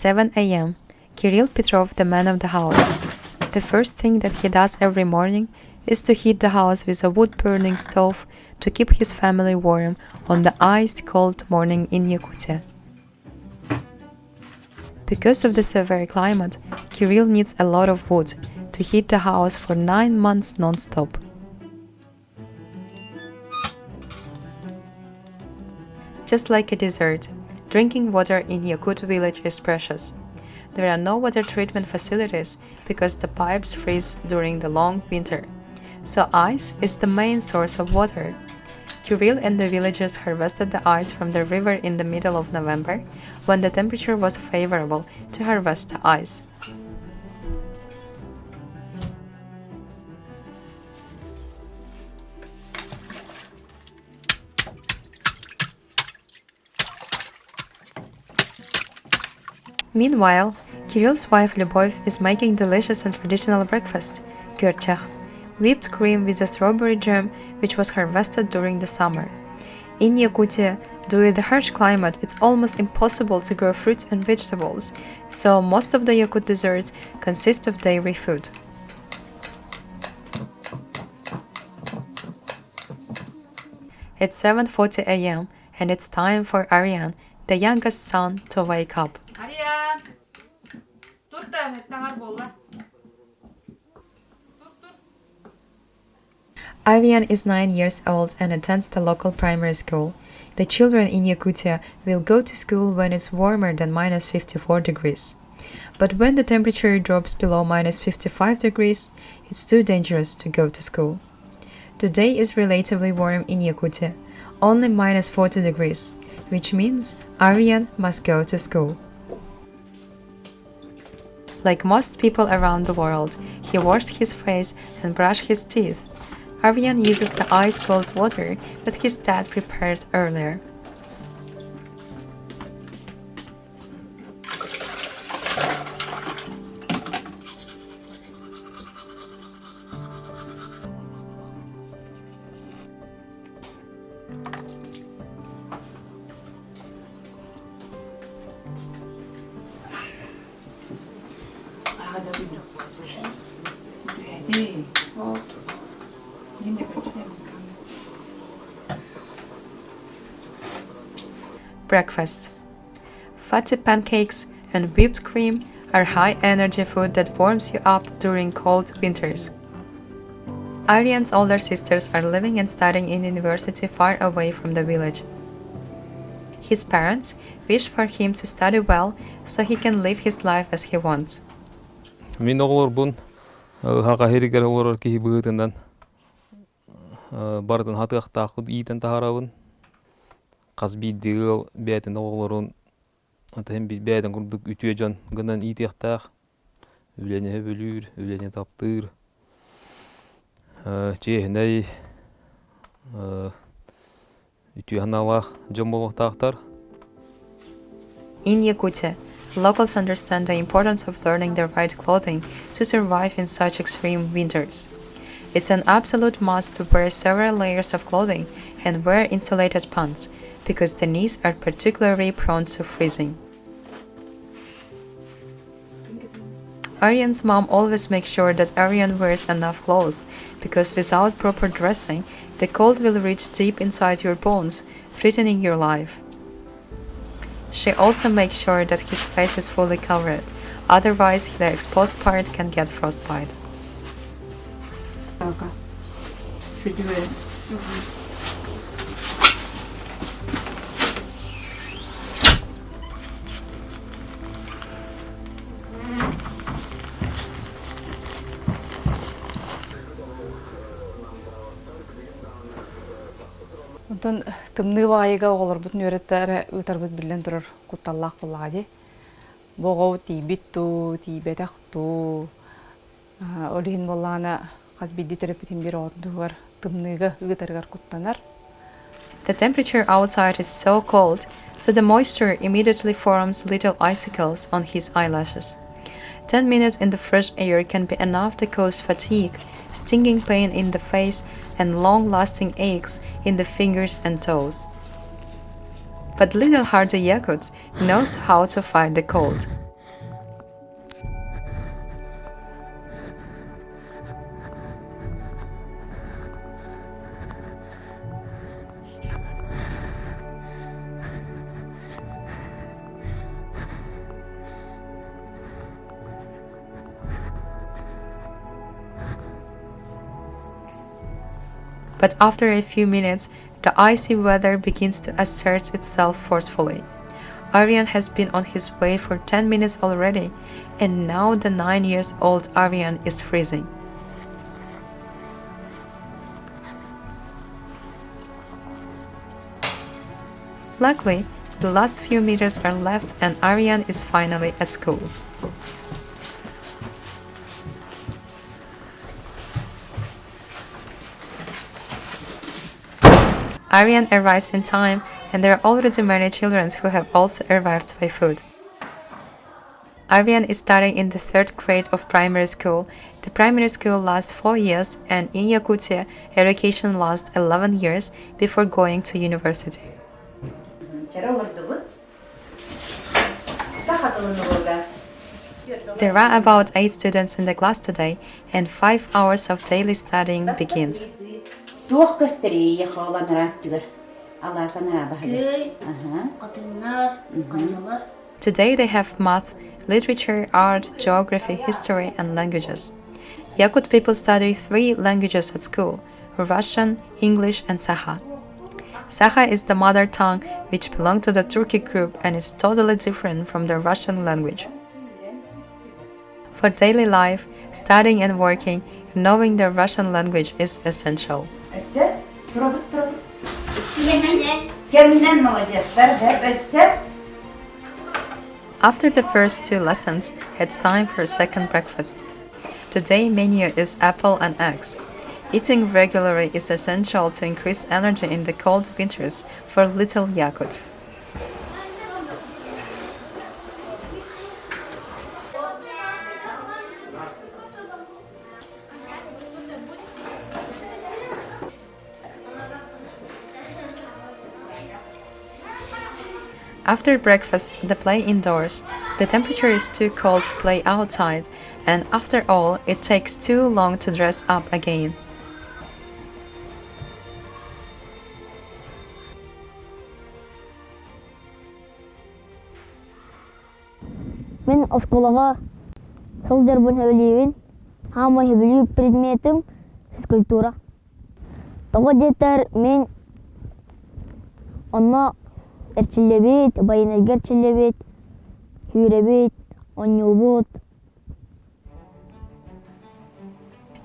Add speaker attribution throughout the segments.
Speaker 1: 7 a.m. Kirill Petrov, the man of the house. The first thing that he does every morning is to heat the house with a wood burning stove to keep his family warm on the ice cold morning in Yakutia. Because of the severe climate, Kirill needs a lot of wood to heat the house for 9 months non-stop. Just like a dessert, drinking water in Yakut village is precious. There are no water treatment facilities because the pipes freeze during the long winter. So ice is the main source of water. Kirill and the villagers harvested the ice from the river in the middle of November, when the temperature was favorable to harvest the ice. Meanwhile, Kirill's wife Lyubov is making delicious and traditional breakfast, gyurchakh, whipped cream with a strawberry jam which was harvested during the summer. In Yakutia, due to the harsh climate, it's almost impossible to grow fruits and vegetables, so most of the Yakut desserts consist of dairy food. It's 7:40 a.m. and it's time for Aryan, the youngest son, to wake up.
Speaker 2: Ариян. Dur da mettağar bolla. Dur dur.
Speaker 1: Aryan is 9 years old and attends the local primary school. The children in Yakutia will go to school when it's warmer than minus 54 degrees. But when the temperature drops below minus 55 degrees, it's too dangerous to go to school. Today is relatively warm in Yakutia, only minus 40 degrees, which means Aryan must go to school. Like most people around the world, he washed his face and brushed his teeth. Aryan uses the ice cold water that his dad prepared earlier. Breakfast Fatty pancakes and whipped cream are high energy food that warms you up during cold winters. Aryan's older sisters are living and studying in university far away from the village. His parents wish for him to study well so he can live his life as he wants.
Speaker 3: Мен оғлорбун хака херигер оғлорор кихи быытынан бардын хатыактаакут иитен тахарабын Каз биддигыл бәтин оғлорун атахем бәтин курдук үтүе жон гынан иитиактаах үлене бөлүүр үлене таптыыр чеехиней үтүе ханалаах жон болуктаактар
Speaker 1: In Yakutia, locals understand the importance of learning the right clothing to survive in such extreme winters. It's an absolute must to wear several layers of clothing and wear insulated pants because the knees are particularly prone to freezing. Aryan's mom always makes sure that Aryan wears enough clothes because without proper dressing, the cold will reach deep inside your bones, threatening your life. She also makes sure that his face is fully covered, otherwise, the exposed part can get frostbite.
Speaker 2: Kanka. Şu düve. Онтон тымны вайыга олорбут нүреттері ытарбыт билен турар кутталлақ буллади. Богоу тибит ту, тибетах ту. Олихин боллана қаз бидди төрөпүтин бир отдугар тымныга ытаргар куттанар.
Speaker 1: The temperature outside is so cold, so the moisture immediately forms little icicles on his eyelashes. 10 minutes in the fresh air can be enough to cause fatigue, stinging pain in the face, and long lasting aches in the fingers and toes. But little hardy Yakuts knows how to fight the cold. But after a few minutes, the icy weather begins to assert itself forcefully. Aryan has been on his way for 10 minutes already, and now the 9 years old Aryan is freezing. Luckily, the last few meters are left and Aryan is finally at school. Aryan arrives in time and there are already many children who have also arrived by foot. Aryan is studying in the third grade of primary school. The primary school lasts 4 years and in Yakutia, education lasts 11 years before going to university. There are about 8 students in the class today and 5 hours of daily studying begins. Today they have math, literature, art, geography, history, and languages. Yakut people study three languages at school Russian, English, and Saha. Saha is the mother tongue which belongs to the Turkic group and is totally different from the Russian language. For daily life, studying and working, knowing the Russian language is essential. After the first two lessons, it's time for second breakfast. Today menu is apple and eggs. Eating regularly is essential to increase energy in the cold winters for little Yakut. After breakfast, they play indoors. The temperature is too cold to play outside, and after all, it takes too long to dress up again.
Speaker 4: Мен осколага сылдыр бун хөбөлүйүн. Хама хөбөлүү предметим физкультура. Того детер мен онно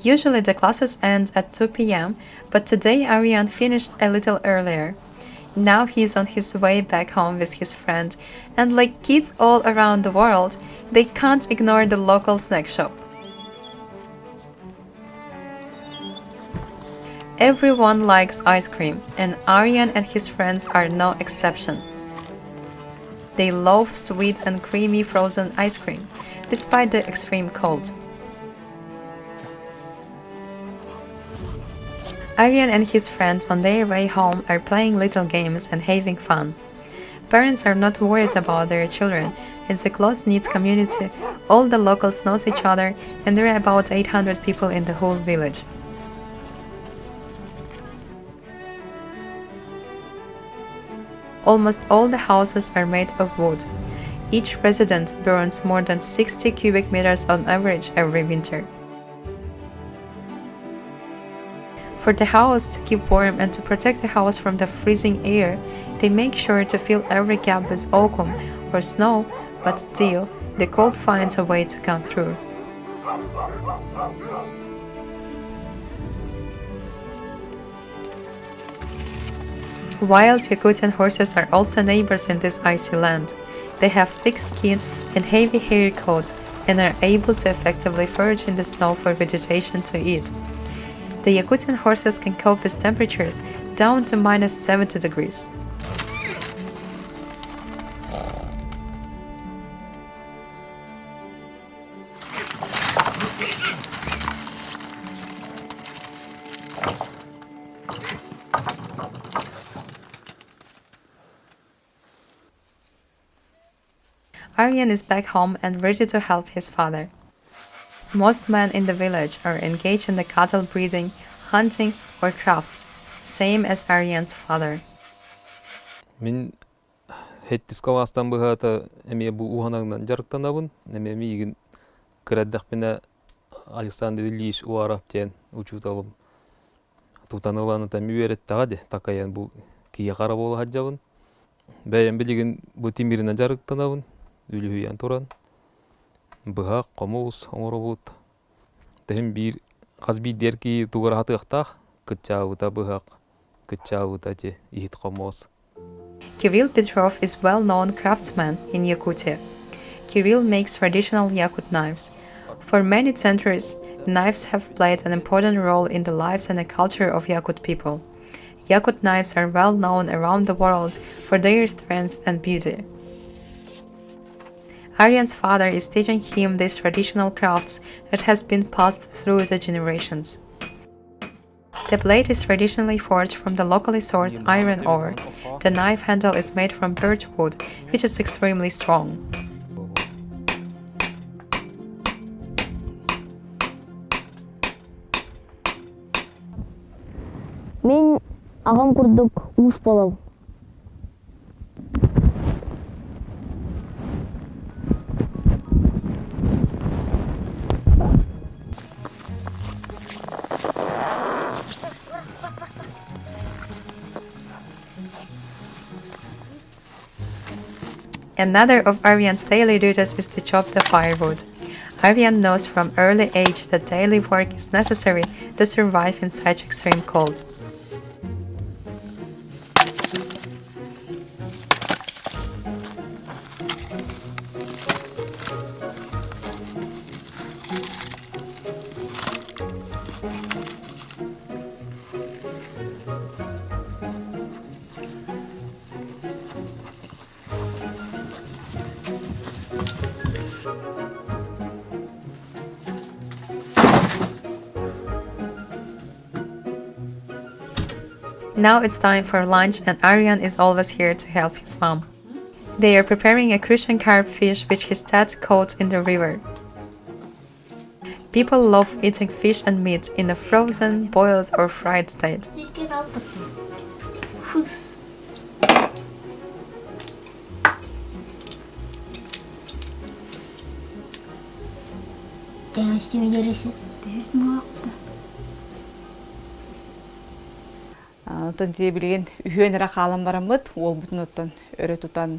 Speaker 1: Usually the classes end at 2 p.m., but today Arian finished a little earlier. Now he's on his way back home with his friend, and like kids all around the world, they can't ignore the local snack shop. Everyone likes ice cream, and Aryan and his friends are no exception. They love sweet and creamy frozen ice cream, despite the extreme cold. Aryan and his friends on their way home are playing little games and having fun. Parents are not worried about their children. It's a close knit community. All the locals know each other, and there are about 800 people in the whole village. Almost all the houses are made of wood. Each resident burns more than 60 cubic meters on average every winter. For the house to keep warm and to protect the house from the freezing air, they make sure to fill every gap with oakum or snow, but still, the cold finds a way to come through. Wild Yakutian horses are also neighbors in this icy land. They have thick skin and heavy hairy coats and are able to effectively forage in the snow for vegetation to eat. The Yakutian horses can cope with temperatures down to minus 70 degrees. Aryan is back home and ready to help his father. Most men in the village are engaged in the cattle breeding, hunting, or crafts, same as Aryan's father.
Speaker 3: Мен хеттис каластан быхата эме бу уханагнан жарыктанабын. Эме мигин кыраддак мене Александр Ильич Уаров тен учут алып. тутаныланы та мүвереттага де такаян бу кие кара болу хаджабын бәйен билигин бу тимирина жарыктанабын үлүхүйян туран быхак комуус оңоробут тем бир казби дерки тугара хатыктах кытчаабыта быхак кытчаабыта те ихит комоос
Speaker 1: Kirill Petrov is well-known craftsman in Yakutia. Kirill makes traditional Yakut knives. For many centuries, knives have played an important role in the lives and the culture of Yakut people. Yakut knives are well known around the world for their strength and beauty. Aryan's father is teaching him these traditional crafts that has been passed through the generations. The blade is traditionally forged from the locally sourced iron ore. The knife handle is made from birch wood, which is extremely strong.
Speaker 4: Мен ағам курдук уус
Speaker 1: Another of Aryan's daily duties is to chop the firewood. Aryan knows from early age that daily work is necessary to survive in such extreme cold. Now it's time for lunch, and Aryan is always here to help his mom. They are preparing a crucian carp fish which his dad caught in the river. People love eating fish and meat in a frozen, boiled, or fried state.
Speaker 5: Değiştim gerisi.
Speaker 2: Онтон тие билген үһүөнерэ хаалан бараммыт, ол бутун оттон өрө тутан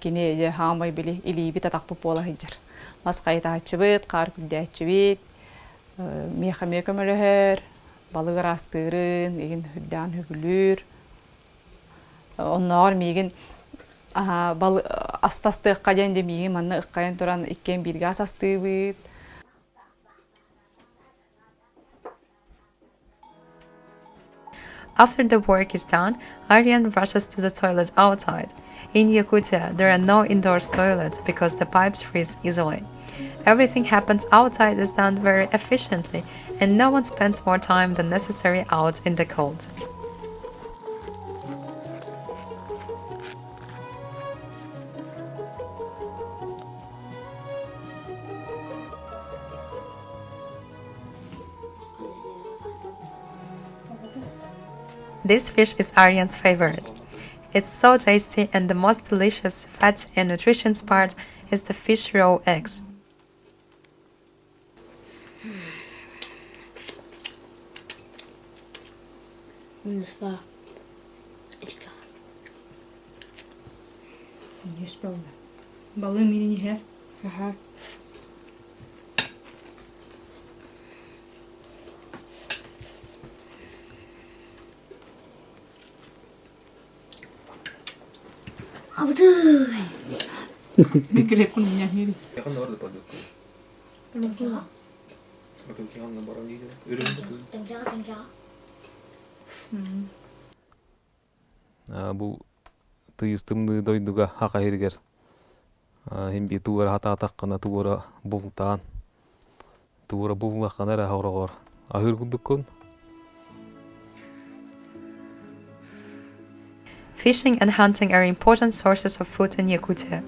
Speaker 2: кини же хаамай били илиби татакпы пола хиджар. Мас кайта ачыбыт, кар күлдө ачыбыт, меха мекөмөлөһөр, балыгыр астырын, эгин хүддан хүгүлүр. Онноор мигин балы астасты ыккаден де мигин манны ыккайын туран иккен бирге асастыбыт.
Speaker 1: After the work is done, Aryan rushes to the toilet outside. In Yakutia, there are no indoor toilets because the pipes freeze easily. Everything happens outside is done very efficiently, and no one spends more time than necessary out in the cold. This fish is Aryan's favorite. It's so tasty and the most delicious fat and nutritious part is the fish raw eggs.
Speaker 5: Minus var. İşte.
Speaker 6: Yüz ballı. Balığın birini her.
Speaker 5: Aha.
Speaker 6: Ben gerek bunu yani.
Speaker 3: Yakın da vardı palyok. Atau kihan barang gitu. Ürün
Speaker 5: Tenca tenca.
Speaker 3: бу тыйыстымны дойдуга хака хиргер химби тугара хата атаккана тугара бултаан тугара буллаккана эре хаврогор ахыр кудуккун
Speaker 1: Fishing and hunting are important sources of food in Yakutia.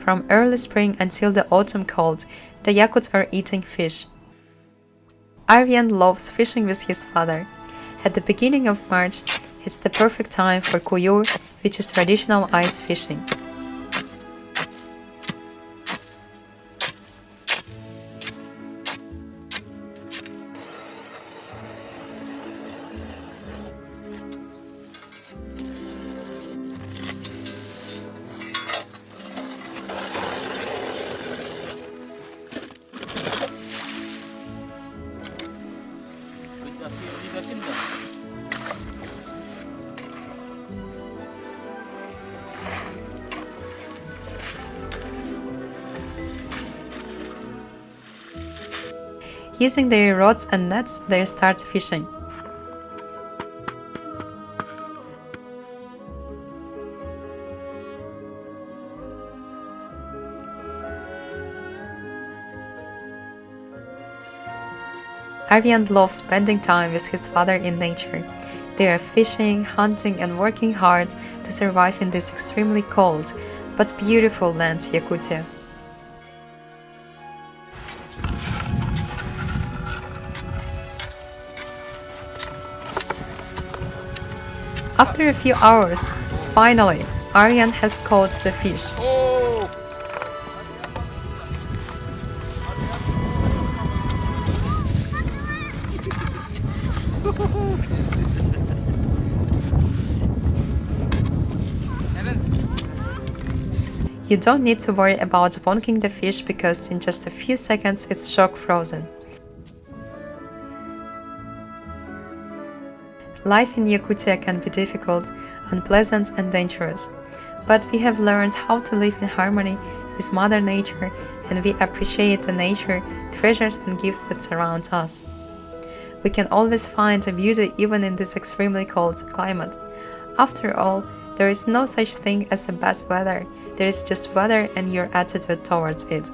Speaker 1: From early spring until the autumn cold, the Yakuts are eating fish. Aryan loves fishing with his father. At the beginning of March, it's the perfect time for kuyur, which is traditional ice fishing. Using their rods and nets, they start fishing. Aryan loves spending time with his father in nature. They are fishing, hunting, and working hard to survive in this extremely cold but beautiful land, Yakutia. After a few hours, finally, Aryan has caught the fish. You don't need to worry about bonking the fish because in just a few seconds it's shock frozen. Life in Yakutia can be difficult, unpleasant, and dangerous, but we have learned how to live in harmony with Mother Nature and we appreciate the nature, treasures, and gifts that surround us. We can always find a beauty even in this extremely cold climate. After all, there is no such thing as a bad weather, there is just weather and your attitude towards it.